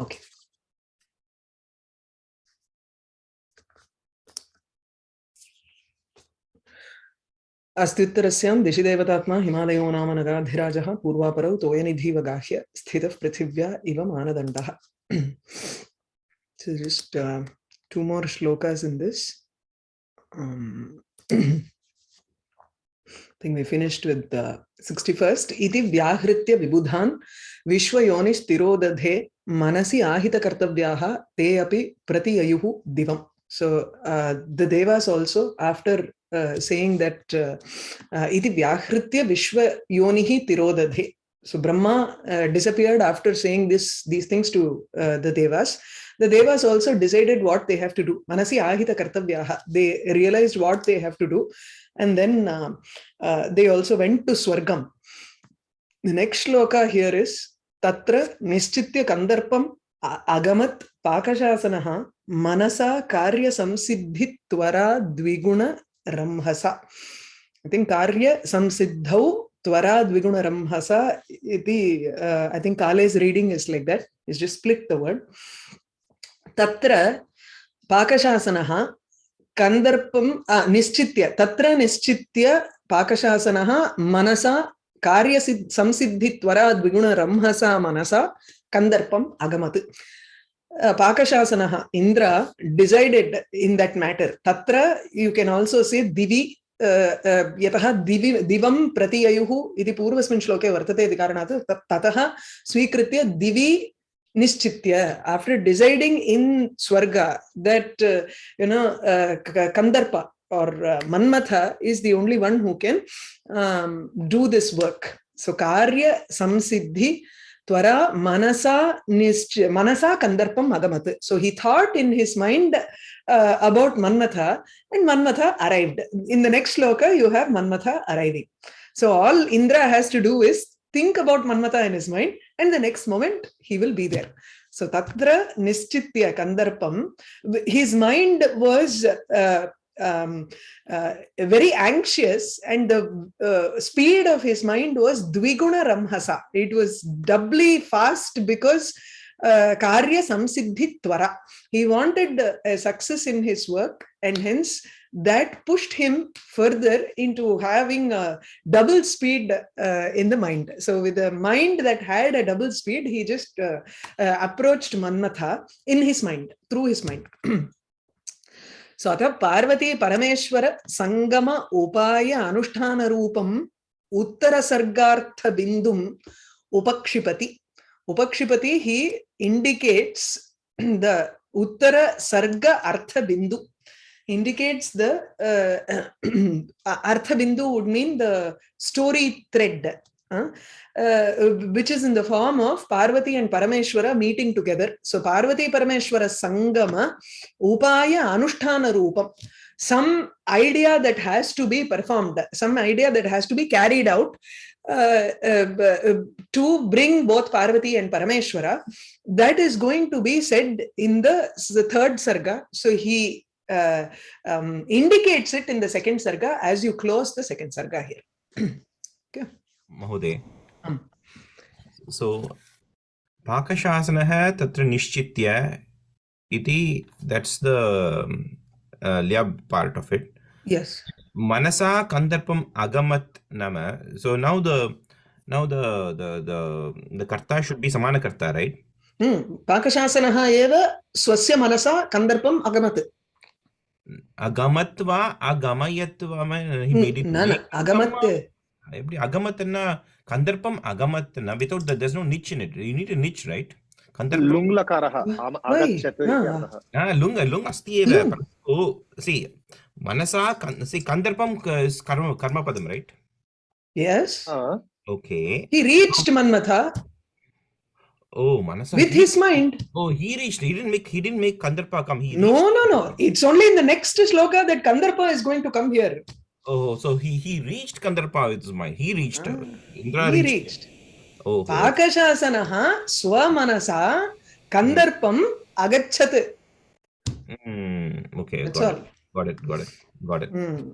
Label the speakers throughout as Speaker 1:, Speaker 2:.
Speaker 1: Okay. अस्त्युत्तरस्यां दिशिदेवतात्मा हिमालयो नाम नगाधिराजः पूर्वापरौ तोयनिधिव गाह्य स्थितः पृथिव्या इव मानदण्डः So just uh, two more shlokas in this. Um, I think we finished with the 61st. Iti vyahritya vibudhan vishwayonis tirodadhe manasi ahita kartavyaha te api pratiyayuhu divam. So uh, the devas also after uh, saying that uh, uh, iti vyahritya vishwa yonihi tirodadhe. So Brahma uh, disappeared after saying this these things to uh, the devas. The devas also decided what they have to do. Manasi ahita kartavyaha. They realized what they have to do. And then uh, uh, they also went to Swargam. The next shloka here is तत्र निश्चित्य कंदर्पम अगमत् पाकशासनः मनसा कार्य संसिद्धि त्वरा द्विगुण रम्हसा कार्य संसिद्धौ त्वरा द्विगुण रम्हसा इति reading is like that is just split the word तत्र पाकशासनः कंदर्प निश्चि तत्र निश्चित्य पाकशासनः मनसा कार्यसिद् संसिद्धित्वरा द्विगुणरंहसा मनसा कन्दर्पम् अगमत्। पाकशासनः Indra decided in that matter. तत्र यु केन् आल्सो से दिवि यतः दिवि दिवं प्रतिययुः इति पूर्वस्मिन् श्लोके वर्तते इति कारणात् ततः स्वीकृत्य दिवि deciding in Swarga that, uh, you know, uh, Kandarpa or uh, Manmatha is the only one who can um, do this work. So, Karya Samsiddhi Twara Manasa Nisch Manasa Kandarpam Agamat. So, he thought in his mind uh, about Manmatha and Manmatha arrived. In the next shloka, you have Manmatha arriving. So, all Indra has to do is think about Manmatha in his mind, and the next moment he will be there. So Tatra Nischitya Kandarpam, his mind was uh, um, uh, very anxious and the uh, speed of his mind was Dviguna Ramhasa. It was doubly fast because uh, Karya Samsiddhi Twara. He wanted a success in his work and hence that pushed him further into having a double speed uh, in the mind. So with a mind that had a double speed, he just uh, uh, approached Manmatha in his mind, through his mind. so atha Parvati Parameshwara Sangama Upaya Anusthana Rupam Uttara Sargartha Bindum Upakshipati. Upakshipati, he indicates the Uttara Sarga Artha Bindu indicates the uh, Artha Bindu would mean the story thread, uh, uh, which is in the form of Parvati and Parameshwara meeting together. So Parvati Parameshwara Sangama Upaya Anusthana Rupam. Some idea that has to be performed, some idea that has to be carried out uh, uh, to bring both Parvati and Parameshwara, that is going to be said in the, the third sarga. So he uh, um, indicates it in the second sarga as you close the second sarga here.
Speaker 2: महोदय। सो पाकशासन त्र निश्चित that's the lab part of it
Speaker 1: yes
Speaker 2: मनसा कंदर्पम अगमत नाम so now the now the should be समान कर्ता
Speaker 1: hmm. पाकशासन एव मनसा कंदर्पम अगमत. अगमत
Speaker 2: वा अगमयत ही मेरी
Speaker 1: hmm.
Speaker 2: न अगमत எப்படி அகமத்னா கந்தர்ப்பம் அகமத்னா without the there's no niche in it you need a niche right
Speaker 3: கந்தர்ப்பம் லுங் லகாரः ஆகச்சத்
Speaker 2: ஆ லுங் லுங் அஸ்தி ஏவ ஓ see மனசா see கந்தர்ப்பம் கர்ம கர்மபதம் right
Speaker 1: yes
Speaker 2: okay
Speaker 1: he reached manmatha
Speaker 2: Oh, Manasa.
Speaker 1: With his mind.
Speaker 2: Oh, he reached. He didn't make. He didn't make Kandarpa come. He
Speaker 1: no, no, no. It's only in the next sloka that Kandarpa is going to come here.
Speaker 2: Oh, so he he reached Kandarpa with his mind. He reached. Ah,
Speaker 1: Indra he reached. reached. Oh. Pakashasanaha swamanasa Kandarpam agachat.
Speaker 2: Hmm. Okay.
Speaker 1: That's
Speaker 2: got
Speaker 1: all.
Speaker 2: It. Got it. Got it. Got it.
Speaker 1: Hmm.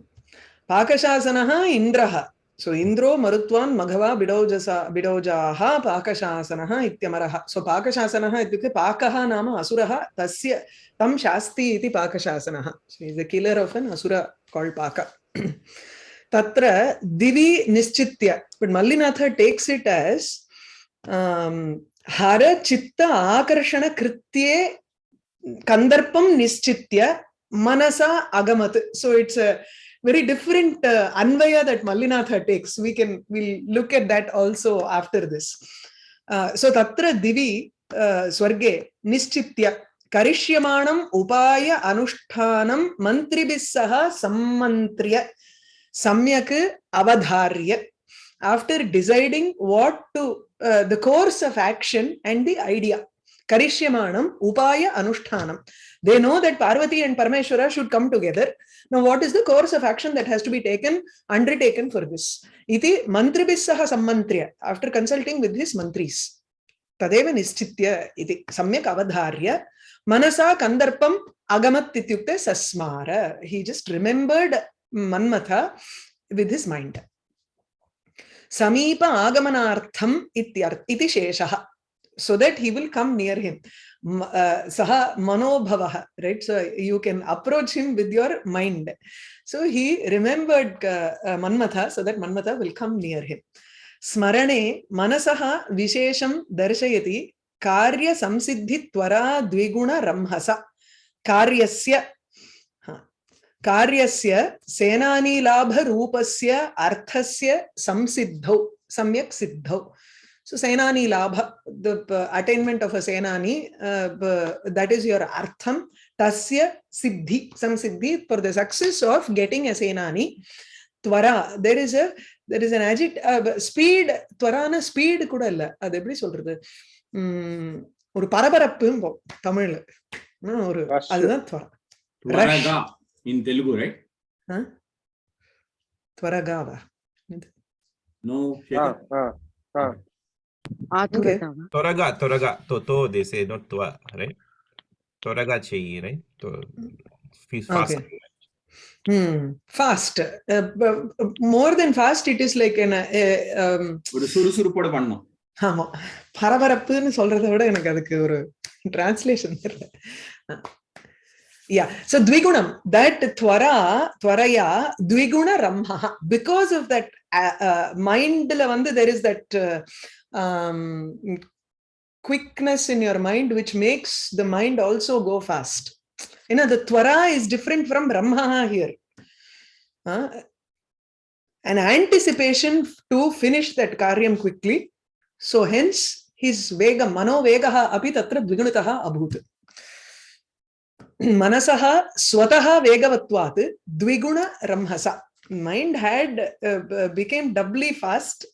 Speaker 1: Indraha. So Indro Marutvan Maghava Bidojasa Bidojaha Pakashasanaha Ityamaraha. So Pakashasanaha ityukte Pakaha nama Asuraha Tasya Tam Shasti iti Pakashasanaha. So he's the killer of an Asura called Paka. Mallinatha takes it as um, Hara Chitta Akarshana Kritye Kandarpam Nischitya Manasa Agamat. So it's a very different uh, anvaya that Mallinatha takes. We can we'll look at that also after this. Uh, so tatra divi uh, swarge nischitya anushtanam mantribis saha sammantriya samyak avadharya after deciding what to uh, the course of action and the idea karishyamaanam upaya anushtanam they know that parvati and parameshwara should come together now, what is the course of action that has to be taken, undertaken for this? Iti mantribissaha sammantriya, after consulting with his mantris. Tadeva nischitya iti samyak avadharya manasa kandarpam agamat ityukte sasmara. He just remembered Manmatha with his mind. Samipa agamanartham iti sheshaha. So that he will come near him. uh, saha manobhavaha, right? So you can approach him with your mind. So he remembered uh, uh, Manmatha so that Manmatha will come near him. Smarane manasaha vishesham காரிய சம்சித்தி துவரா த்விகுண ரம்ஹச காரியஸ்ய காரியஸ்ய சேனானிலாப ரூபஸ்ய அர்த்தஸ்ய சம்சித்தௌ சமயக் சித்தௌ so senani labha the attainment of a senani uh, that is your artham tasya siddhi some siddhi for the success of getting a senani twara there is a there is an agit uh, speed twarana speed கூட இல்ல அது எப்படி சொல்றது uh, உம் ஒரு பரபரப்பு தமிழ்ல ஒரு அதுதான்
Speaker 2: தெலுங்கு ரைட் త్వరగావా నో త్వరగా త్వరగా తో తో దేసే నో త్వ రైట్ త్వరగా fast
Speaker 1: more than fast it is like என்ன
Speaker 4: ஒரு சுறுசுறுப்போட பண்ணணும்
Speaker 1: ஆமா. பரபரப்புன்னு சொல்றதை விட எனக்கு அதுக்கு ஒரு டிரான்ஸ்லேஷன் தெரியல. யா சோ த்விகுணம். தட் துவரா துவரையா த்விகுண ரம்மா பிகாஸ் ஆஃப் தட் மைண்ட்ல வந்து there is that quickness in your mind which makes the mind also go fast ஏன்னா the துவரா is different from Brahma here an anticipation to finish that காரியம் quickly so hence his vega mano vegaha api tatra dvigunataha abhut मनसः स्वतः वेगवत्वात् द्विगुण रंहसा mind had uh, became doubly fast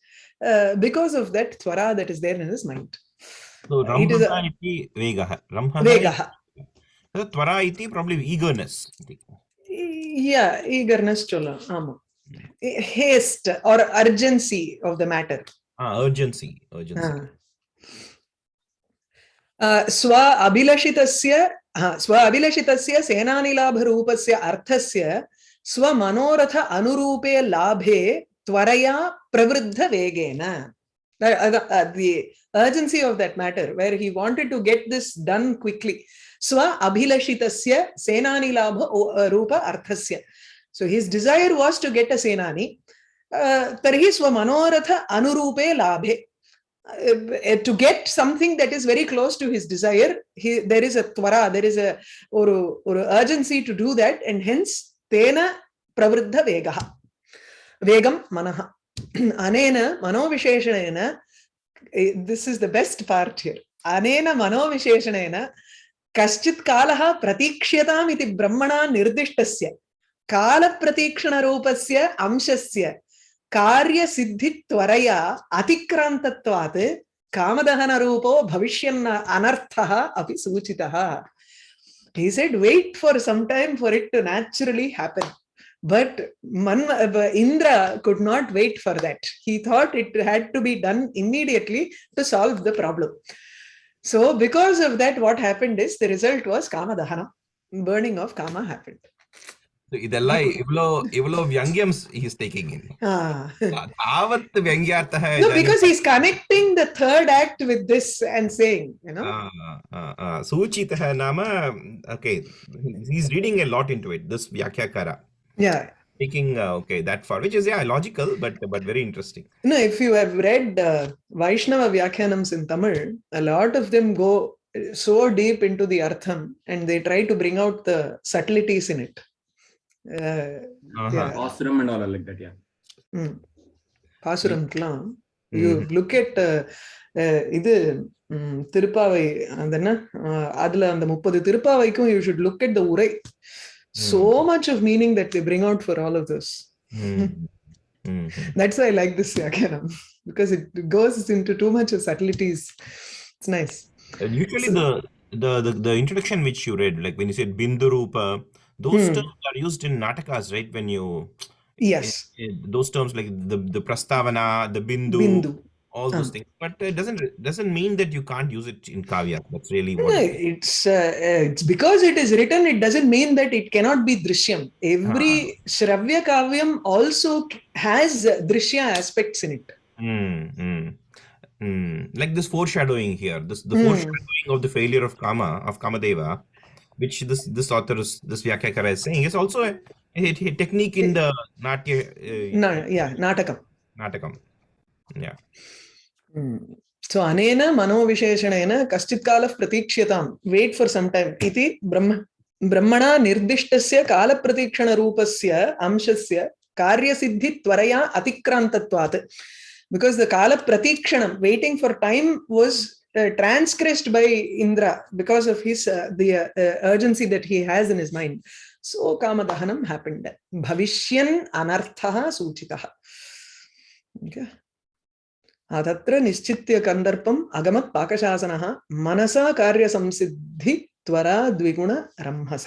Speaker 1: uh, because of that tvara that is there in his mind
Speaker 2: so
Speaker 1: it is
Speaker 2: ramha iti vegah ramha
Speaker 1: vegah
Speaker 2: so tvara iti probably eagerness
Speaker 1: yeah eagerness chola ama haste or urgency of the matter
Speaker 2: ah urgency urgency
Speaker 1: uh, swa abhilashitasya स्व अभिलषितस्य सेनानिलाभरूपस्य अर्थस्य स्वमनोरथ अनुरूपे लाभे त्वरया प्रवृद्धवेगेन the urgency of that matter where he wanted to get this done quickly swa abhilashitasya senani labha rupa arthasya so his desire was to get a senani uh, swa manoratha anurupe labhe uh, to get something that is very close to his desire he, there is a tvara there is a or, or urgency to do that and hence tena pravruddha vegaha vegam manaha anena manovisheshanena this is the best part here anena manovisheshanena कश्चित् कालः प्रतीक्ष्यताम् इति ब्रह्मणा निर्दिष्टस्य कालप्रतीक्षणरूपस्य अंशस्य कार्यसिद्धित्वरया अतिक्रान्तत्वात् कामदहनरूपो भविष्यन् अनर्थः अपि सूचितः he said wait for some time for it to naturally happen but Man, indra could not wait for that he thought it had to be done immediately to solve the problem so because of that what happened is the result was kama dahana burning of kama happened
Speaker 2: இதெல்லாம் இவ்ளோ இவ்ளோ வியங்கியம் is taking
Speaker 1: in
Speaker 2: ஆவத் வியங்கியார்த்த
Speaker 1: no because he's connecting the third act with this and saying you know?
Speaker 2: சூச்சிதஹ நாம okay he's reading a lot into it this vyakyakara
Speaker 1: yeah.
Speaker 2: Taking uh, okay that far which is yeah logical but but very interesting.
Speaker 1: No if you have read uh, vaishnava vyakyanams in tamil a lot of them go so deep into the artham and they try to bring out the subtleties in it Uh,
Speaker 2: Uh-huh.
Speaker 1: yeah.
Speaker 4: Ashram and all like that, yeah.
Speaker 1: mm. பாசுரம்க்கெல்லாம் you look at uh, uh, இது ம், திருப்பாவை அந்த என்ன uh, அதுல அந்த முப்பது திருப்பாவைக்கும் you should look at the உரை so much of meaning that they bring out for all of this
Speaker 2: Mm. Mm.
Speaker 1: that's why i like this yakyanam because it goes into too much of subtleties it's nice
Speaker 2: And usually the, the the the introduction which you read like when you said bindurupa those
Speaker 1: Hmm.
Speaker 2: terms are used in natakas right? When you
Speaker 1: yes.
Speaker 2: eh, those terms like the the prastavana the bindu,
Speaker 1: bindu.
Speaker 2: all those
Speaker 1: Ah.
Speaker 2: things. But it doesn't doesn't mean that you can't use it in kavya. That's really what
Speaker 1: No,
Speaker 2: it
Speaker 1: it's uh, uh, it's because it is written it doesn't mean that it cannot be drishyam. Every shravya kavyam also has drishya aspects in it.
Speaker 2: Mm, mm, mm. Like this foreshadowing here, this the
Speaker 1: Mm.
Speaker 2: foreshadowing of the failure of Kama, of Kamadeva, which this this author is this Vyakyakara is saying is also a, a, a technique in the Natya uh,
Speaker 1: no, yeah natakam
Speaker 2: Natakam. Yeah. Mm.
Speaker 1: so anena मनोविशेषणेन कश्चित् कालः प्रतीक्ष्यतां wait for some time इति ब्रह्म ब्रह्मणा निर्दिष्टस्य कालप्रतीक्षणरूपस्य अंशस्य कार्यसिद्धि त्वरया अतिक्रान्तत्वात् because the kala pratikshanam waiting for time was uh, transgressed by indra because of his uh, the uh, uh, urgency that he has in his mind so kamadahanam happened bhavishyan anarthah suchitah okay तत्र निश्चित्य कन्दर्पम् अगमत् पाकशासनः मनसा कार्यसंसिद्धि त्वरा द्विगुण रंहस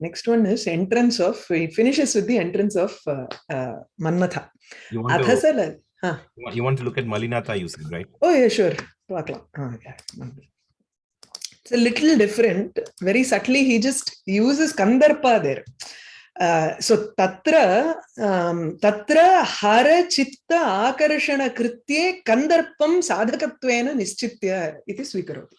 Speaker 1: next one is entrance of it finishes with the entrance of uh, uh, mannatha
Speaker 2: You
Speaker 1: Huh.
Speaker 2: You want to look at Malinatha, usage, right?
Speaker 1: Oh, yeah, sure. It's a little different. Very subtly, he just uses Kandarpa there. Uh, so tatra um, tatra hara chitta akarshana kritye kandarpam sadhakatvena nischitya iti swikaroti.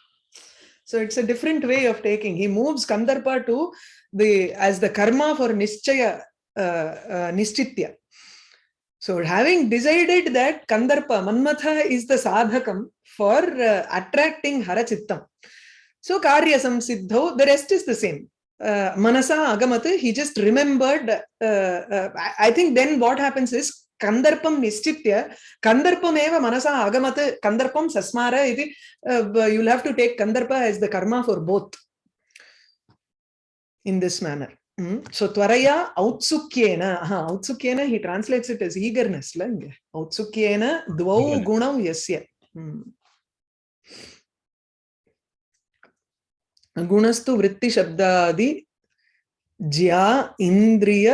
Speaker 1: So it's a different way of taking. He moves kandarpa to the as the karma for nischaya uh, uh, nischitya. So having decided that Kandarpa, Manmatha is the sadhakam for uh, attracting Harachittam. So Karyasam Siddho, the rest is the same. Uh, Manasa Agamatha, he just remembered, uh, uh, I think then what happens is kandarpa Nishtitya, Kandarpam Eva Manasa Agamatha, Kandarpam Sasmara, iti, uh, you'll have to take Kandarpa as the karma for both in this manner. So tvaraya outsukyena, aha, outsukyena he translates it as eagerness. La, inge. outsukyena dvau gunau yasya. Mm. गुणस्तु वृत्तिशब्दादि ज्या इन्द्रिय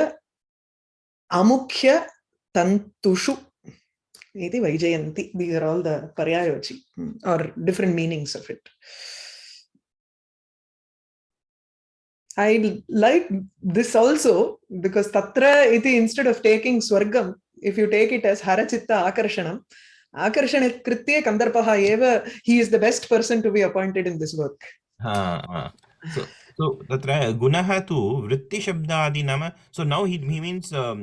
Speaker 1: अमुख्य तन्तुषु इति वैजयन्ति these are all the paryayochi mm, or different meanings of I like this also because tatra iti instead of taking swargam if you take it as harachitta akarshanam akarshana kritye kandarpaha eva he is the best person to be appointed in this work.
Speaker 2: So, so tatra gunaha tu vritti shabdadi nama. So now he he means um,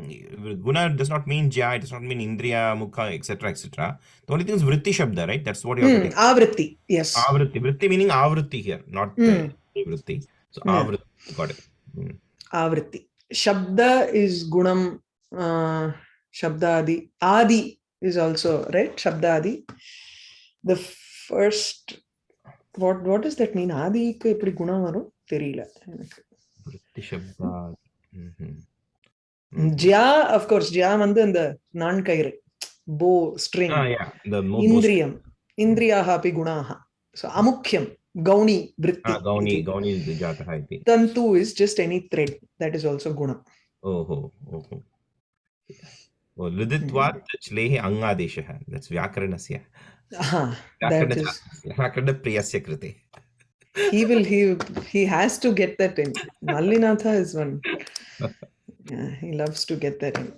Speaker 2: guna does not mean jya, it does not mean indriya, mukha, etc. etc. The only thing is vritti shabda, right? That's what you have to
Speaker 1: Hmm,
Speaker 2: take.
Speaker 1: avritti yes
Speaker 2: Avritti. Vritti meaning avritti here, not uh,
Speaker 1: Hmm.
Speaker 2: vritti. So
Speaker 1: yeah.
Speaker 2: Avriti, got it. Mm.
Speaker 1: Avriti. Shabda is gunam, uh, Shabda Adi. Adi is also, right? Shabda Adi. The first, what, what does that mean? Adiக்கு எப்படி குணம் வரும் தெரியல எனக்கு ஜியா of course ஜியா வந்து அந்த நான்கயிறு போ string இந்திரியம் இந்திரியாக அப்படி குணாக ஸோ அமுக்கியம் gauni vritti
Speaker 2: Ah, gauni, gauni is the jatah iti.
Speaker 1: tantu is just any thread that is also gunam
Speaker 2: Oh, oh, oh. Oh, liditvat chlehi angadeshah. That's vyakaranasya.
Speaker 1: aha that
Speaker 2: व्याकरण
Speaker 1: is
Speaker 2: व्याकरणप्रियस्य कृते
Speaker 1: he will he he has to get that in. Mallinatha is one. Yeah, he loves to get that in.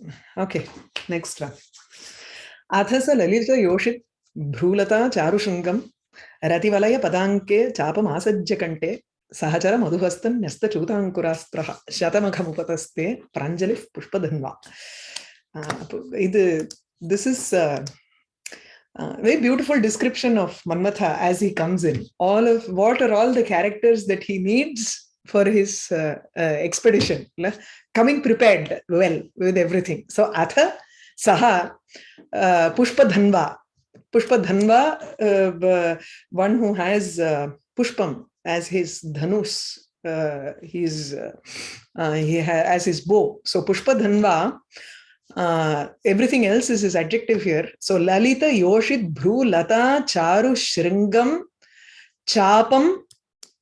Speaker 1: Okay, next one. अथस ललित योषित भ्रूलता चारुशृङ्गं रतिवलय पदाङ्के चापमासज्य कण्ठे सहचर मधुहस्तन् न्यस्तचूताङ्कुरास्त्रः शतमखमुपतस्ते प्राञ्जलिः पुष्पधन्वा இது this is uh, uh, very beautiful description of Manmatha as he comes in. All of what are all the characters that he needs for his uh, uh, expedition, coming prepared well with everything. So Atha Saha uh, Pushpadhanva. Pushpadhanva, uh, b- one who has uh, Pushpam as his dhanus. Uh, he's uh, uh, he as his bow. So Pushpadhanva uh, everything else is his adjective here. So Lalita Yoshit Bhru Lata Charu Shringam Chapam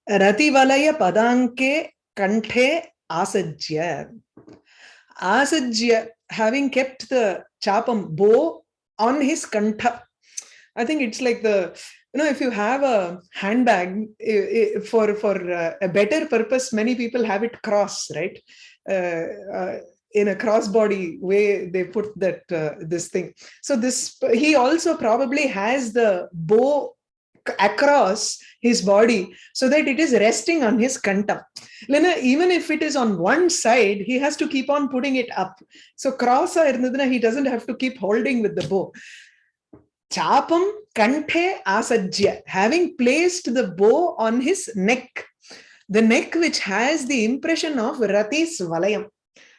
Speaker 1: Rativalaya Padanke Kanthe Asajya. Asajya, having kept the Chapam bow on his Kantha. I think it's like the, you know, if you have a handbag for, for uh, a better purpose, many people have it cross, right? Uh, uh, in a crossbody way, they put that, uh, this thing. So this, he also probably has the bow across his body so that it is resting on his kanta. Lena, even if it is on one side, he has to keep on putting it up. So cross he doesn't have to keep holding with the bow chapam kanthe asajya having placed the bow on his neck the neck which has the impression of rati's valayam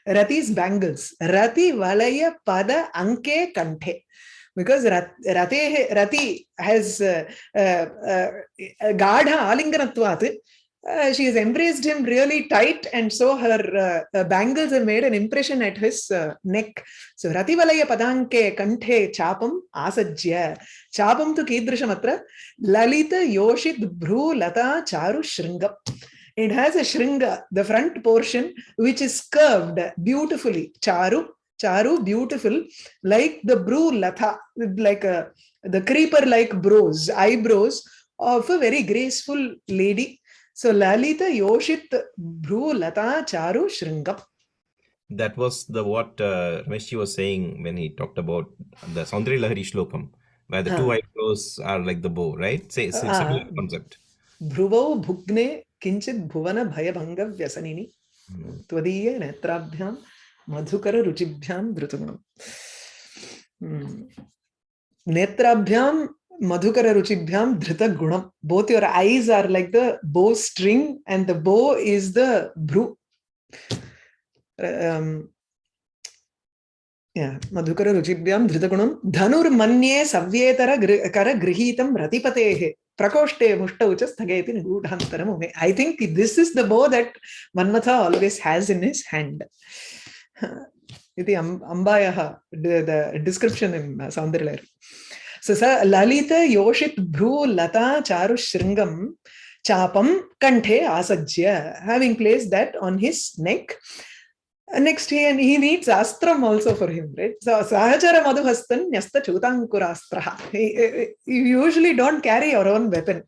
Speaker 1: Rati's bangles. Rati Valaya Pada Anke Kanthe. Because Rat- Rate, Rati has uh, uh, uh, Gadha Alinganatvat. Uh, she has embraced him really tight, and so her uh, uh, bangles have made an impression at his uh, neck. So Rati Valaya Padanke Kanthe Chapam Asajya. Chapam tu Kidrishamatra Lalita Yoshit Bhru Lata Charu Shringam. It has a shringa, the front portion, which is curved beautifully. Charu, charu, beautiful, like the bru latha, like a the creeper-like brows, eyebrows of a very graceful lady. So Lalita Yoshit Bru Lata Charu Shringam.
Speaker 2: That was the what uh, Ramesh was saying when he talked about the Saundari Lahari Shlokam, where the uh. two
Speaker 1: Ah.
Speaker 2: eyebrows are like the bow, right? Say, it's a
Speaker 1: Ah.
Speaker 2: similar concept.
Speaker 1: ध्रुवौ भुग्ने किञ्चित् भुवन भयभङ्गव्यसनिनि
Speaker 2: Mm.
Speaker 1: त्वदीये नेत्राभ्यां Madhukar रुचिभ्यां धृतगुणम् नेत्राभ्यां Madhukar रुचिभ्यां धृतगुणम् both your eyes are like the bow string and the bow is the bru um, yeah madhukara ruchibhyam धनुर्मन्ये सव्येतर गृ- कर गृहीतं रतिपतेः प्रकोष्ठे मुष्टौ च स्थगयति निगूढान्तरम् उमे I think this is the bow that Manmatha always has in his hand. अम्- अम्बायाः the, the description in uh, Saundarya. So sa Lalita Yoshit Bhru Lata Charu Shringam Chapam Kanthe Asajya, having placed that on his neck. Uh, Next, he, and he needs astram also for him, right? So, Sahachara Madhuhastan Nyasta Chutankurastra. You usually don't carry your own weapon.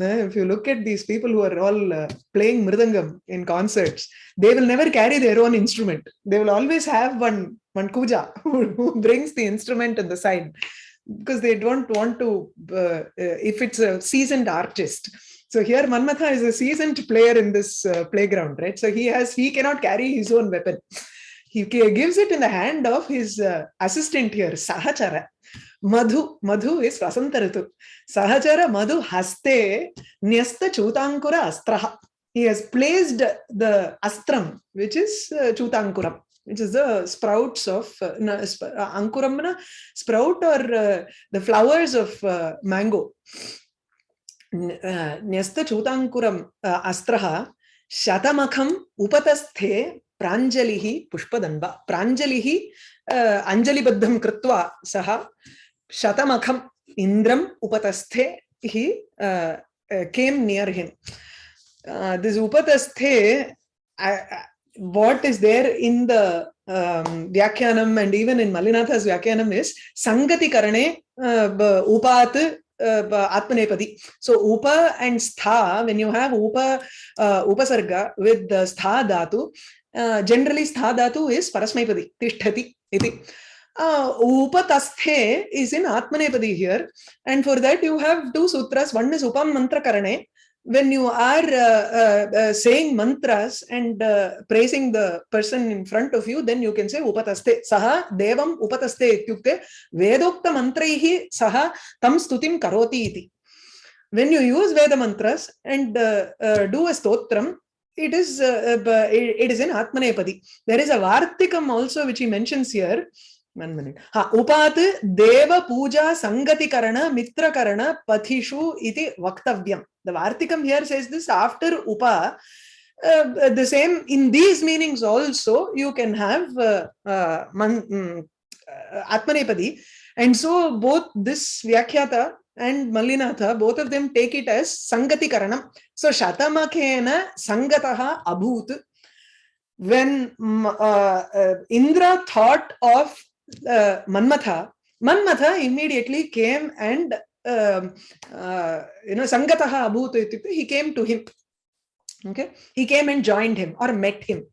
Speaker 1: Uh, If you look at these people who are all uh, playing mridangam in concerts, they will never carry their own instrument. They will always have one one kuja who, who brings the instrument on the side because they don't want to. Uh, uh, if it's a seasoned artist, so here Manmatha is a seasoned player in this uh, playground, right? So he has he cannot carry his own weapon. He gives it in the hand of his uh, assistant here, Sahachara. Madhu, Madhu is Vasantaritu. Sahachara Madhu Haste Nyasta Chutankura Astraha. He has placed the astram, which is uh, Chutankuram, which is the sprouts of uh, sp- uh, Ankuram, na, sprout or uh, the flowers of uh, mango. N- uh, Nyasta Chutankuram uh, Astraha Shatamakham Upatasthe Pranjalihi Pushpadanva. Pranjalihi uh, Anjalibaddham Kritva Saha Shatamakham Indram Upatasthe he uh, uh, Uh, uh, what is there in the um, Vyakyanam and even in Malinatha's Vyakyanam is Sangati Karane uh, Upat uh, atmanepadi. So upa and stha, when you have upa uh, upasarga with the stha dhatu, uh, generally stha dhatu is parasmaipadi, tishtati iti. Uh, upatasthe is in atmanepadi here, and for that you have two sutras. One is upam mantra karane. When you are uh, uh, uh, saying mantras and uh, praising the person in front of you, then you can say upataste. Saha devam upataste ityukte vedokta mantraihi saha tam stutim karoti iti. When you use Veda mantras and uh, uh, do a stotram, it is uh, uh, it it is in Atmanepadi. There is a Vartikam also which he mentions here. One minute हाँ उपात देव पूजा संगति करण मित्र करण पथिशु इति वक्तव्यम the वार्तिकम here says this after उपा the same in these meanings also you can have आत्मनेपदी and so both this व्याख्याता and Mallinatha both of them take it as संगति करण सो शतमखेन संगत अभूत when uh, uh, indra thought of uh, Manmatha, Manmatha immediately came and um, uh, you know Sangataha Abhut, ityukte, he came to him. Okay, he came and joined him or met him.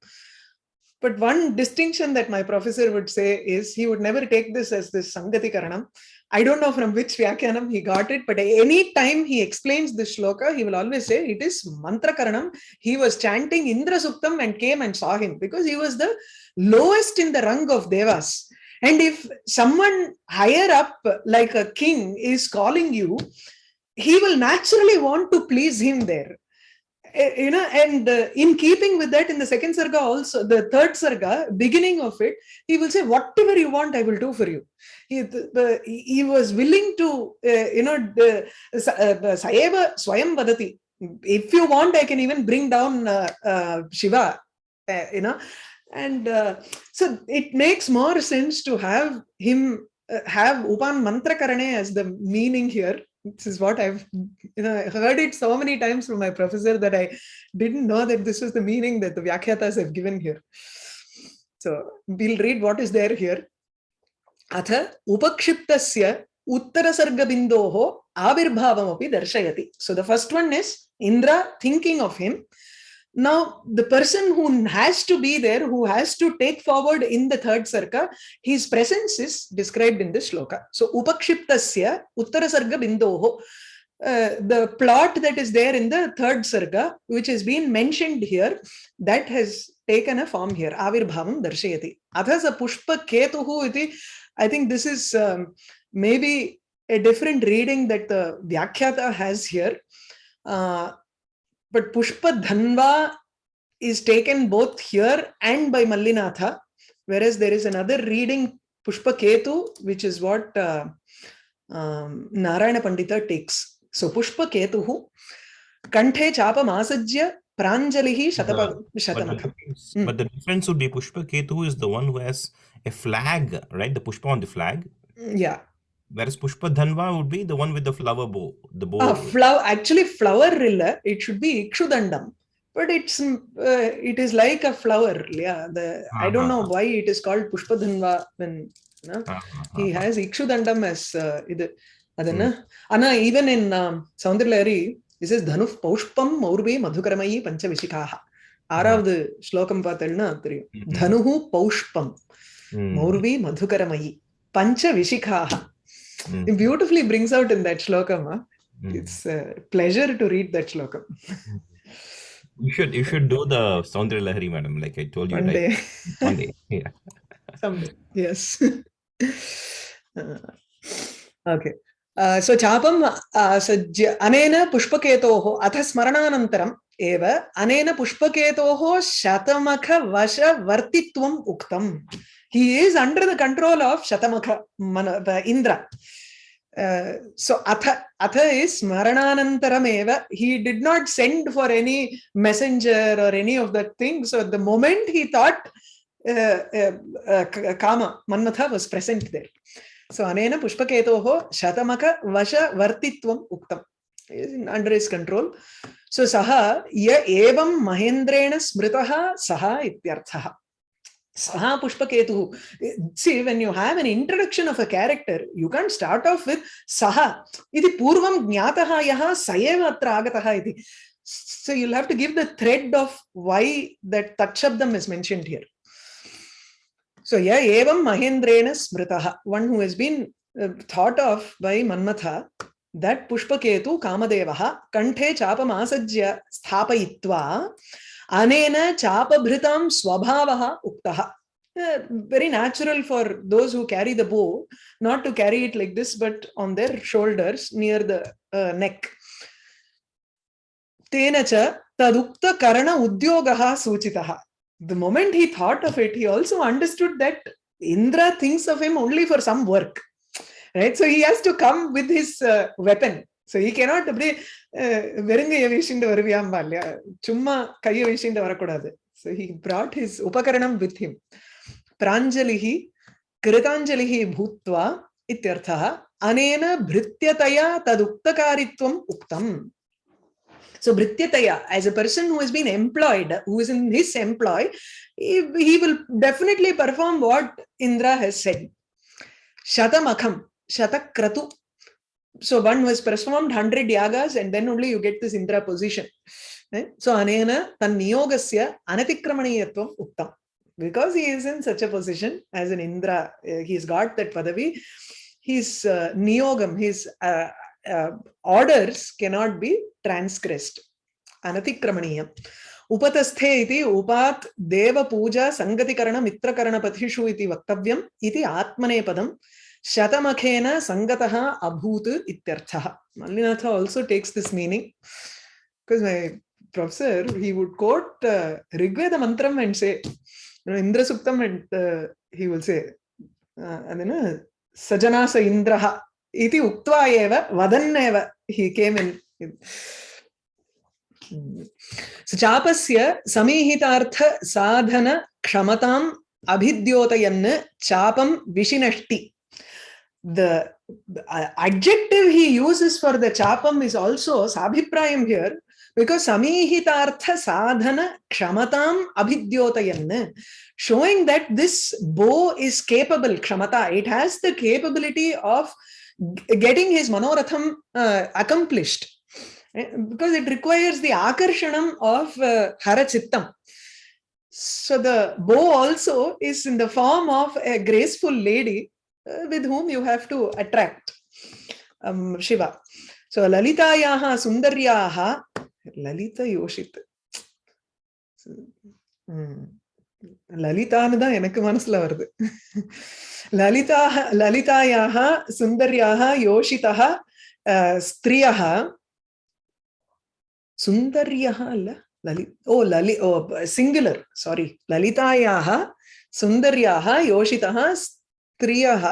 Speaker 1: But one distinction that my professor would say is he would never take this as this Sangati Karanam. I don't know from which Vyakyanam he got it, but any time he explains this shloka, he will always say it is Mantra Karanam. He was chanting Indra Suktam and came and saw him because he was the lowest in the rung of Devas. And if someone higher up, like a king, is calling you, he will naturally want to please him there. Eh, you know and uh, in keeping with that in the second sarga also the third sarga beginning of it he will say whatever you want i will do for you. He, the, he was willing to uh, you know the- sa- uh, swayam vadati. If you want i can even bring down uh, uh, shiva uh, you know and uh, so it makes more sense to have him uh, have upan mantra karane as the meaning here this is what i've you know I heard it so many times from my professor that i didn't know that this was the meaning that the Vyakhyatas have given here. So we'll read what is there here. अथ उपक्षिप्तस्य उत्तरसर्गबिन्दोः आविर्भावमपि दर्शयति so the first one is Indra thinking of him now the person who has to be there who has to take forward in the third sarka his presence is described in this shloka. So upakshiptasya uttarasargabindoho uh, the plot that is there in the third sarga which has been mentioned here that has taken a form here. Avirbhavam darshayati. Athas a pushpa ketuhu iti i think this is um, maybe a different reading that the vyakhyata has here. Uh, but pushpa dhanva is taken both here and by mallinatha whereas there is another reading pushpa ketu which is what uh, um, narayana pandita takes so pushpa ketuhu kanthe chapam asajya pranjalihi shatapa
Speaker 2: But the,
Speaker 1: shatamakha
Speaker 2: difference,
Speaker 1: Mm.
Speaker 2: but the difference would be Pushpa Ketu is the one who has a flag, right? The Pushpa on the flag.
Speaker 1: yeah
Speaker 2: Whereas Pushpa Dhanva would be the one with the flower bow. The bow.
Speaker 1: uh, flower actually flower illa it should be ikshudandam but it's mm, uh, it is like a flower yeah the i don't know
Speaker 2: Uh-huh.
Speaker 1: why it is called pushpadhanva when you know,
Speaker 2: Ah, ah,
Speaker 1: he
Speaker 2: ah,
Speaker 1: has ikshudandam as uh, அதென்ன ஆனா even in um, சௌந்தர்லஹரி this is தனு பௌஷ்பம் மௌர்வே மதுகரமயி பஞ்சவிசிகாக ஆறாவது ஸ்லோகம் பார்த்தேன்னா தெரியும்
Speaker 2: mhm,
Speaker 1: தனுஹு பௌஷ்பம்
Speaker 2: mm,
Speaker 1: மௌர்வி மதுகரமயி பஞ்ச விசிகாக
Speaker 2: mm,
Speaker 1: it beautifully brings out in that shlokam huh?
Speaker 2: mm.
Speaker 1: it's a pleasure to read that shlokam
Speaker 2: You should you should do the Soundra Lahari, madam, like I told you,
Speaker 1: one day
Speaker 2: One day. Yeah.
Speaker 1: someday yes Uh, okay so chapam sajya anena pushpaketoho atha smarananantaram eva anena pushpaketoho shatamakha vasha vartitvam uktam he is under the control of the indra uh, so atha atha is smarananantaram eva he did not send for any messenger or any of that thing so at the moment he thought uh, uh, uh, Kama, Manmatha was present there. So, Anena Pushpaketoho Shatamaka Vasha Vartitvam Uktam under his control. So, Saha Ya Evam Mahendrena Smritaha Saha Ityarthaha. Saha Pushpaketu. See, when you have an introduction of a character, you can't start off with Saha. Iti Purvam Jnataha Yaha Sayeva Atra Agataha iti. So you'll have to give the thread of why that Tatshabdam is mentioned here. So yeah, evam Mahendrena Smritaha, one who has been uh, thought of by Manmatha, that Pushpaketu Kamadevaha Kanthe Chapam Asajya Sthapayitva Anena Chapabhritam Swabhavaha Uktaha. Uh, very natural for those who carry the bow, not to carry it like this, but on their shoulders near the uh, neck. तेन च तदुक्तकरण उद्योगः सूचितः the moment he thought of it he also understood that indra thinks of him only for some work right so he has to come with his uh, weapon so ഈ cannot ഇപ്പി വെറും കൈ വീശിണ്ട് വരുവിയാമ്പ അല്ല ചുമ്മാ കൈ വീശിണ്ട് വരക്കൂടാതെ സോ ഹി ബ്രോട്ട് ഹിസ് ഉപകരണം വിത്ത് ഹിം പ്രാഞ്ജലി कृताञ्जलिः भूत्वा इत्यर्थः अनेन भृत्यतया तदुक्तकारित्वम् उक्तम् So Bhrityataya, as a person who has been employed, who is in his employ, he, he will definitely perform what Indra has said. Shatamakham, Shatakratu So one who has performed 100 yagas and then only you get this Indra position. Eh? So anena tan niyogasya anatikramaniyattvam uktam. Because he is in such a position as an Indra, uh, he's got that padavi, his uh, niyogam, his uh, uh, orders cannot be transgressed. Anatikramaniya. उपतस्थे इति उपात् देवपूजा सङ्गतिकरण मित्रकरणपथिषु इति वक्तव्यम् इति आत्मनेपदं शतमखेन सङ्गतः अभूत् इत्यर्थः Mallinatha also takes this meaning because my professor he would quote uh, Rigveda mantram and say you know, Indra Suktam and uh, he will say uh, and then uh, Sajanasa Indraha iti uktva eva vadanneva he came in so chapasya samihitaartha sadhana ksamatam abhidyotayan chapam vishinashti the adjective he uses for the chapam is also sabhiprayam here because samihitartha sadhana ksamatam abhidyotayan showing that this bow is capable kshamata it has the capability of getting his manoratham uh, accomplished. Because it requires the akarshanam of uh, harachittam. So the bow also is in the form of a graceful lady Uh, with whom you have to attract um, shiva. So lalitayaha sundaryaha lalita yoshit. லலிதான்னு hmm, தான் எனக்கு மனசுல வருது. லலிதாக லலிதாயாக சுந்தர்யாக யோஷிதः ஸ்திரியாக சுந்தர்யாக அல்ல லலி ஓ லலி ஓ சிங்குலர் சாரி லலிதாயாக சுந்தர்யாக யோஷிதः ஸ்திரியः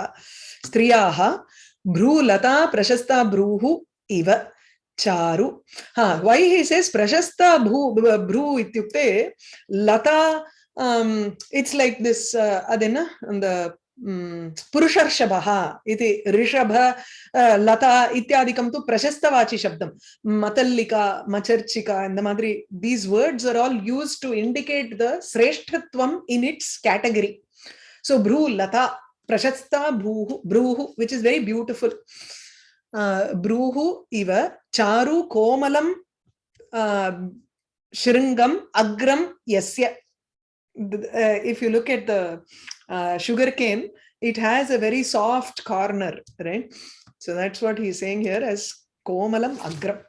Speaker 1: ஸ்திரியாः भ्रूलता प्रशस्ता भ्रूः इव चारु हा वै हि सेस् प्रशस्ता भू भ्रू इत्युक्ते लता इट्स् लैक् दिस् अदेन the पुरुषर्षभः इति ऋषभ लता इत्यादिकं तु प्रशस्तवाचि शब्दं मतल्लिका मचर्चिका இந்த மாதிரி these words are all used to indicate the श्रेष्ठत्वम in its category so bru lata prashasta bhuhu bruhu which is very beautiful uh, bruhu iva charu komalam uh, shringam agram yasya uh, if you look at the uh, sugar cane, it has a very soft corner, right? So that's what he's saying here as komalam agram.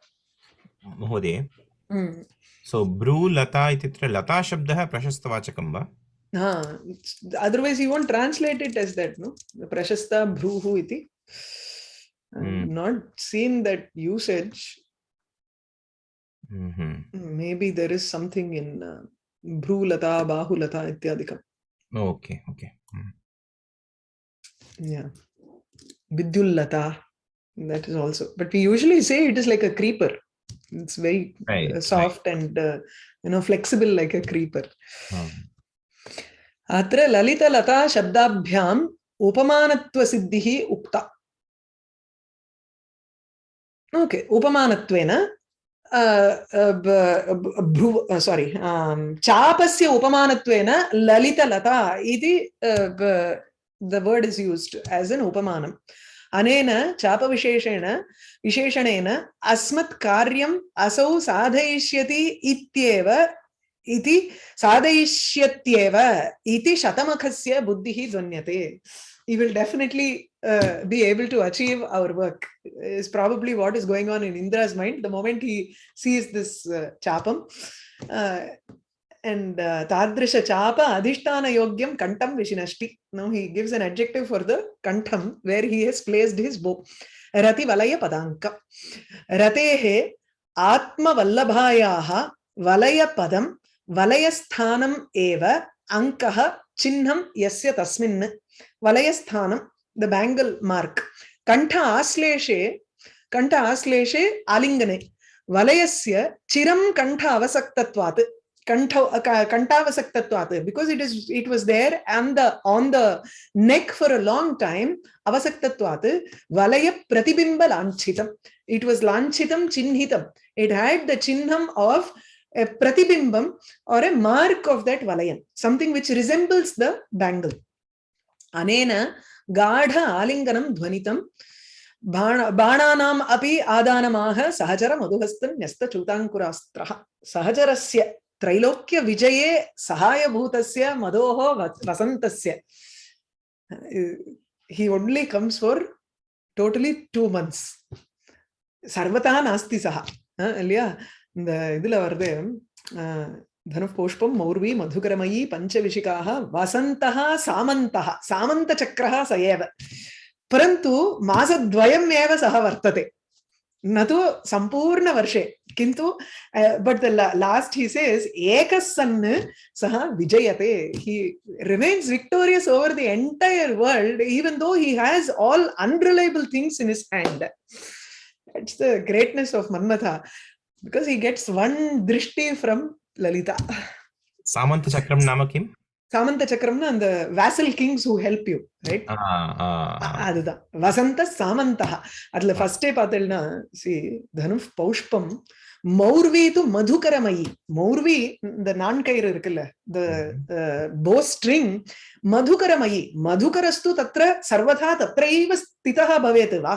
Speaker 2: महोदय
Speaker 1: Mm.
Speaker 2: So ब्रू लता इत्यत्र लता शब्दः प्रशस्तवाचकं वा
Speaker 1: Ah, otherwise you won't translate it as that no prashasta bhruhu iti
Speaker 2: mm.
Speaker 1: not seen that usage
Speaker 2: mm -hmm.
Speaker 1: maybe there is something in uh, bhrulata bahulata ityadikam
Speaker 2: oh, okay okay mm.
Speaker 1: yeah vidyullata that is also but we usually say it is like a creeper it's very
Speaker 2: right,
Speaker 1: uh, soft right. and uh, you know flexible like a creeper.
Speaker 2: Hmm.
Speaker 1: अत्र ललितलता शब्दाभ्याम् उपमानत्वसिद्धिः उक्ता। Okay, उपमानत्वेन सारी चापस्य उपमानत्वेन ललितलता इति the word is used as an उपमानम् अनेन चापविशेषेण, विशेषणेन, अस्मत् कार्यम् असौ साधयिष्यति इत्येव इति साधयिष्यत्येव इति शतमखस्य बुद्धिः ध्वन्यते he will definitely uh, be able to achieve our work is probably what is going on in indra's mind the moment he sees this uh, chapam uh, and uh, tadrisha chapa adhishtana yogyam kantam vishinashti now he gives an adjective for the kantam where he has placed his bow rati valaya padanka ratehe atma vallabhayaah valaya padam valayasthanam eva अङ्कः चिह्नं यस्य तस्मिन् वलयस्थानं the bangle mark कण्ठ आश्लेषे कण्ठ आश्लेषे आलिङ्गने वलयस्य चिरं कण्ठ अवसक्तत्वात् कण्ठ कण्ठावसक्तत्वात् because it is it was there and the on the neck for a long time avasaktatvat valaya pratibimba lanchitam it was lanchitam chinhitam it had the chihnam of a pratibimbam or a mark of that valayan, something which resembles the bangle. Anena gadha alinganam dhvanitam बाणानाम् अपि आदानमाह सहचर मधुहस्तं न्यस्तच्युताङ्कुरास्त्रः सहचरस्य त्रैलोक्यविजये सहायभूतस्य मधोः वसन्तस्य he only comes for totally two months सर्वतः नास्ति सः இல்லையா இந்த இதுல வருது धनुः मौर्वी मधुकरमयी पञ्चविशिकाः वसन्तः सामन्तः सामन्तचक्रः स एव परन्तु मासद्वयम् एव सः वर्तते न तु सम्पूर्णवर्षे किन्तु but the last he says एकः सन् सः विजयते he remains victorious over the entire world even though he has all unreliable things in his hand it's the greatness of Manmatha because he gets one drishti from Lalita.
Speaker 2: Samanta Chakram nama kim?
Speaker 1: Samanta Chakramna and the vassal kings who help you, right? அதுதான் வசந்த சாமந்தா அதுல ஃபர்ஸ்டே பார்த்தேன்னா C தனு பௌஷ்பம் மௌர்வி து மதுகரமயி மௌர்வி இந்த நான்கயிறு இருக்குல்ல இந்த போ string மதுகரமயி மதுகரஸ்து தத்திர சர்வதா தத்திரைவ ஸ்திதா பவேத் வா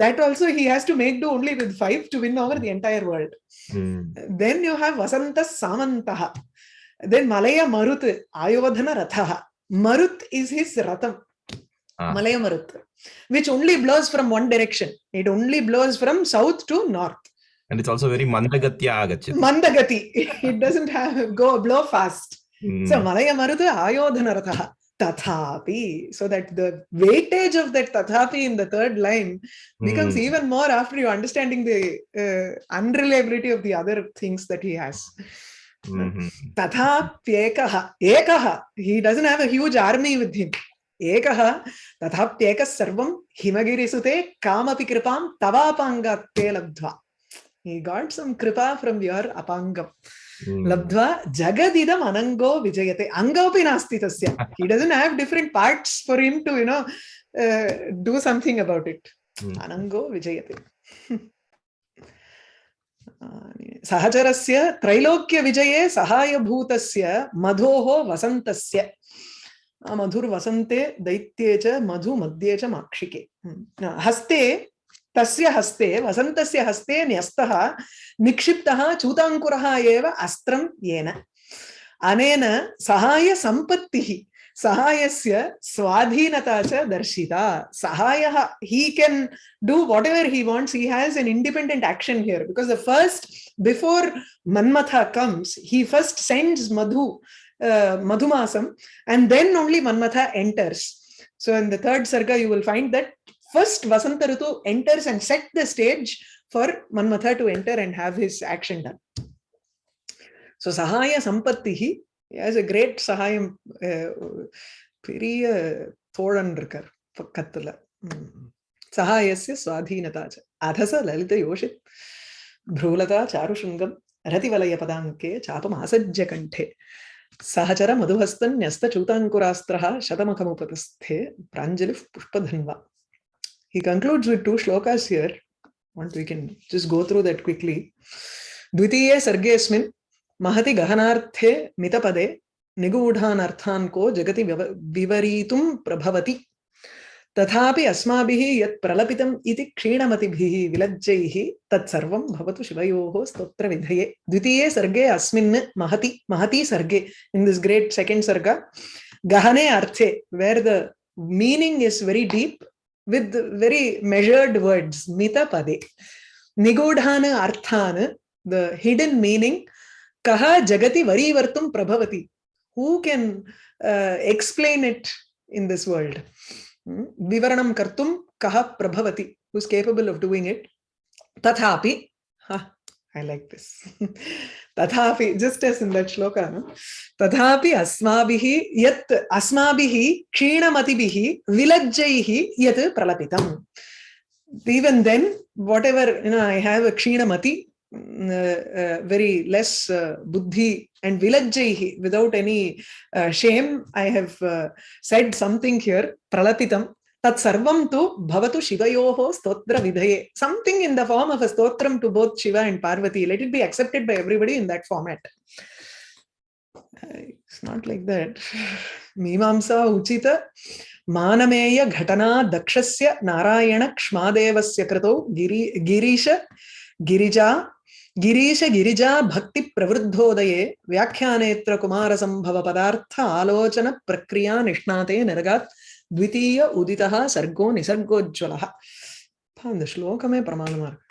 Speaker 1: that also he has to make do only with five to win over the entire world. Mm. Then you have Vasanta Samantaha. Then Malaya Marut, Ayodhana Rathaha. Marut is his Ratham. Ah. Malaya Marut, which only blows from one direction. It only blows from south to north.
Speaker 2: And it's also very Mandagatya Agachit.
Speaker 1: Mandagati. it doesn't have go blow fast. Mm. So Malaya Marut, Ayodhana Rathaha tathapi so that the weightage of that tathapi in the third line becomes mm. even more after you understanding the uh, unreliability of the other things that he has तथाप्येकः एकः he doesn't have a huge army with him एकः तथाप्येकः सर्वं हिमगिरिसुते कामपि कृपां तवापाङ्गात्ते लब्ध्वा he got some kripa from your apangam लब्ध्वा जगदिदम् अनङ्गो विजयते। अङ्गोपि नास्ति तस्य। Doesn't have different parts for him to you know uh, do something about it. अनङ्गो विजयते। सहचरस्य त्रैलोक्यविजये सहायभूतस्य मधोः वसन्तस्य। मधुर्वसन्ते दैत्ये च मधु मध्ये च माक्षिके। हस्ते तस्य हस्ते वसन्तस्य हस्ते न्यस्तः निक्षिप्तः चूताङ्कुरः एव अस्त्रं येन अनेन सहायसम्पत्तिः सहायस्य स्वाधीनता च दर्शिता सहायः he can do whatever he wants he has an independent action here because the first before manmatha comes he first sends madhu uh, madhumasam and then only manmatha enters so in the third sarga you will find that First, Vasanta enters and set the stage for Manmatha to enter and have his action done. So Sahaya Sampattihi as a great சகாயம் அஹ், பெரிய தோழன் இருக்கார் பக்கத்துல ம். சகாயஸ்ய சுவாதீனதா ச அதச லலித யோஷித் भ्रूलता चारुशृङ्गं रतिवलयपदाङ्के चापमासज्य कण्ठे सहचर मधुहस्तन्यस्तचूताङ्कुरास्त्रः शतमखमुपतस्थे प्राञ्जलिः पुष्पधन्वा He concludes with two shlokas here. Want we can just go through that quickly. द्वितीये सर्गेऽस्मिन् महति गहनार्थे मितपदे निगूढान् अर्थान् को जगति विवरीतुं प्रभवति तथापि अस्माभिः यत् प्रलपितम् इति क्षीणमतिभिः विलज्जैः तत्सर्वं भवतु शिवयोः स्तोत्रविधये द्वितीये सर्गे अस्मिन् महति महति सर्गे इन् दिस् ग्रेट् सेकेण्ड् सर्ग गहने अर्थे where the meaning is very with very measured words, mitapade. Nigodhana arthana, the hidden meaning, kaha jagati varivartum prabhavati. Who can uh, explain it in this world? Hmm? Vivaranam kartum kaha prabhavati, who's capable of doing it. Tathapi, huh, I like this. तथापि as in that shloka no? तथापि अस्माभिः यत् अस्माभिः क्षीणमतिभिः विलज्जैः यत् प्रलपितम् even then whatever you know I have a kshinamati mm, uh, uh, very less uh, buddhi and vilajjaihi without any uh, shame I have uh, said something here pralapitam tat sarvam tu bhavatu shivayoho stotra vidhaye something in the form of a stotram to both shiva and parvati let it be accepted by everybody in that format Uh, it's not like that मीमांसा उचित मानमेय घटना दक्षस्य नारायण क्ष्मादेवस्य कृतौ गिरि गिरीश गिरिजा गिरीश गिरिजा भक्ति प्रवृद्धोदये व्याख्यानेत्र कुमार संभव पदार्थ आलोचन प्रक्रिया निष्णाते निरगात् द्वितीय उदितः सर्गो निसर्गोज्ज्वलः இந்த ஸ்லோகமே பிரமாணமா இருக்கு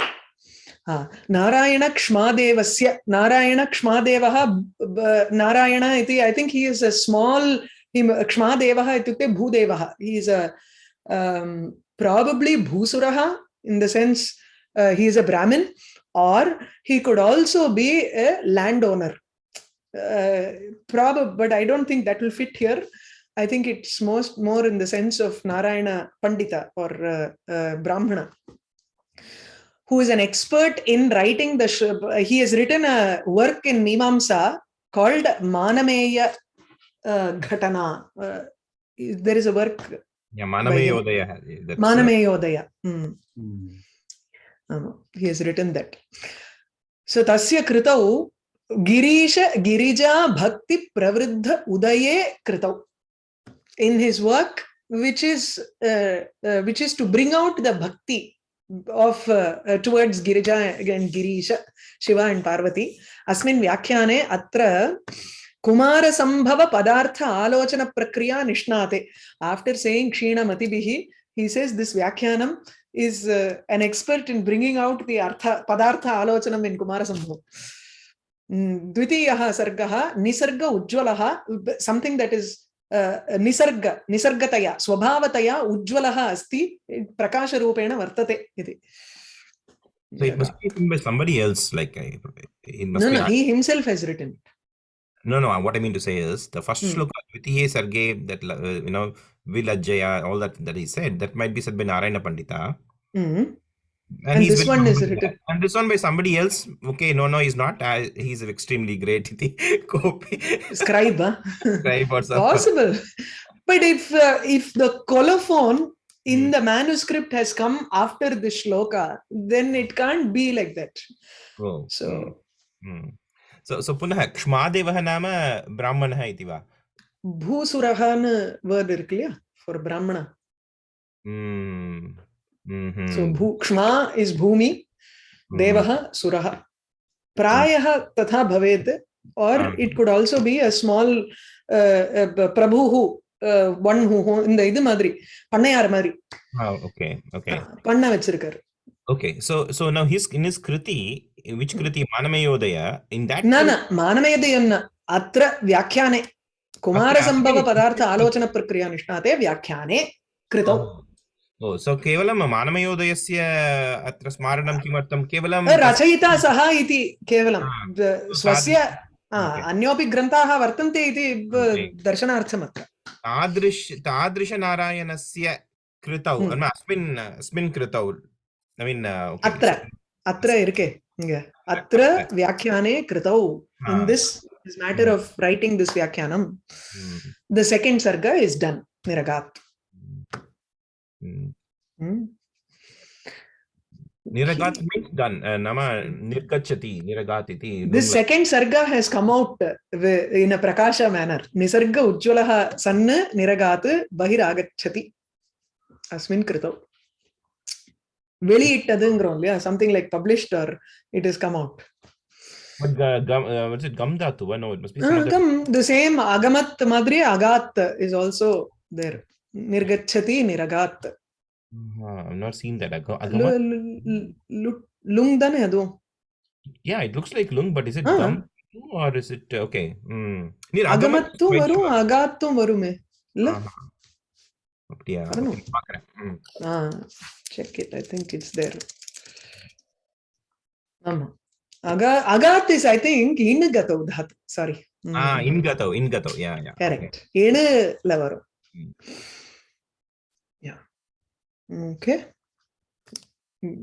Speaker 1: ஆ, நாராயண क्ष्मादेवस्य नारायण क्ष्मादेवः ब- नारायण इति I think he is a small क्ष्मादेवः इत्युक्ते भूदेवः he is a probably भूसुरः in the sense he is a Brahmin or he could also be a landowner uh, probably but i don't think that will fit here i think it's most more in the sense of narayana pandita or uh, uh, brahmana who is an expert in writing the he has written a work in mimamsa called manameya uh, ghatana. Uh, there is a work
Speaker 2: Yeah, Manamayodaya. That's, uh,
Speaker 1: manameyodaya mm. आमा, he has written that. So tasya kritau girisha girija bhakti pravriddha udaye kritau in his work which is uh, uh, which is to bring out the bhakti of uh, uh, towards girija and girisha shiva and parvati asmin vyakhyane atra kumara sambhava padartha alochana prakriya nishnate after saying kshina matibihi he says this vyakhyanam is uh, an expert in bringing out the artha padartha alochanam in kumara sambhav द्वितीयः सर्गः Nisarga उज्ज्वलः something that is uh, Nisarga निसर्गतया स्वभावतया उज्ज्वलः अस्ति प्रकाशरूपेण वर्तते इति
Speaker 2: So it must be written by somebody else. Like it must
Speaker 1: no no he himself has written it
Speaker 2: No, no. What I mean to say is the first
Speaker 1: Hmm.
Speaker 2: shloka, Dvitiye Sarge, that uh, you know, Vilajaya, all that that he said, that might be said by Narayana Pandita.
Speaker 1: Mhm.
Speaker 2: and,
Speaker 1: and this one is written
Speaker 2: and this one by somebody else? Okay no no he's not. Uh, he's extremely great. Copy
Speaker 1: scribe huh?
Speaker 2: scribe or
Speaker 1: possible. But if uh, if the colophon in
Speaker 2: hmm.
Speaker 1: the manuscript has come after the shloka then it can't be like that.
Speaker 2: Oh. oh.
Speaker 1: so
Speaker 2: hmm. so so punah kshmadevah nama brahmanah
Speaker 1: iti va? bhusurah word for brahmana.
Speaker 2: Hmm. Mhm.
Speaker 1: So bhu, kshma is bhumi,
Speaker 2: Mhm.
Speaker 1: devah surah. Prayah tatha bhavet or
Speaker 2: Ah.
Speaker 1: it could also be a small uh, uh, prabhuhu, uh, one who who- இந்த இது மாதிரி பண்ணையார் மாதிரி
Speaker 2: Oh, okay, okay.
Speaker 1: பண்ண வச்சிருக்காரு
Speaker 2: Okay, so so now his in his kriti, which kriti Manamayodaya, in that
Speaker 1: न
Speaker 2: kriti-
Speaker 1: न मानमयदयं न अत्र व्याख्याने कुमारसम्भव पदार्थ आलोचन प्रक्रिया निष्णाते व्याख्याने कृतौ
Speaker 2: Oh, So केवलं मानमयोदयस्य अत्र स्मारणं किमर्थं केवलं
Speaker 1: रचयिता सः इति केवलं. स्वस्य अन्योपि ग्रन्थाः वर्तन्ते इति दर्शनार्थम् अत्र
Speaker 2: तादृश तादृशनारायणस्य कृतौ
Speaker 1: Hmm.
Speaker 2: अस्मिन् अस्मिन् कृतौ mean, uh,
Speaker 1: अत्र अत्र इरुके अत्र व्याख्याने कृतौ
Speaker 2: Ah.
Speaker 1: in this this matter
Speaker 2: Hmm.
Speaker 1: of writing this vyakyanam
Speaker 2: Hmm.
Speaker 1: the second sarga is done niragat
Speaker 2: Hmm.
Speaker 1: Hmm.
Speaker 2: Niragat means done. Uh, nama nirgachati, niragat iti.
Speaker 1: this
Speaker 2: Lungla-
Speaker 1: second sarga has come out wi- in a prakasha manner nisarga ujjwalah sanna niragat bahiragachati asmin kritau வெளியிட்டதுங்கிறோம் இல்லையா something like published or it has come out
Speaker 2: But uh, gum, uh, what's it? Gam dhatu? Uh, no, it must be some other.
Speaker 1: agam the same agamat madri agat is also there nirgachati niragat
Speaker 2: Uh, I've not seen that. Aga-
Speaker 1: Lu-
Speaker 2: Agamat.
Speaker 1: lu- lu- lung தானே அதுவும்
Speaker 2: Yeah, it looks like lung, but is it
Speaker 1: Ah.
Speaker 2: gum or is it okay? Hmm. Near agamat.
Speaker 1: அகமத்தும்
Speaker 2: quite
Speaker 1: வரும்
Speaker 2: sure.
Speaker 1: அகாத்தும் வருமே இல்ல
Speaker 2: ஆஹா. அப்படியா
Speaker 1: I don't know.
Speaker 2: Okay, பார்க்கறேன். ம்.
Speaker 1: ஆ check it i think it's there ஆமா Agha அகாத் is i think இனுகதோ தாத் sorry
Speaker 2: ah இன்கதோ இன்கதோ yeah yeah
Speaker 1: correct இணுல வரும்
Speaker 2: Mm.
Speaker 1: yeah okay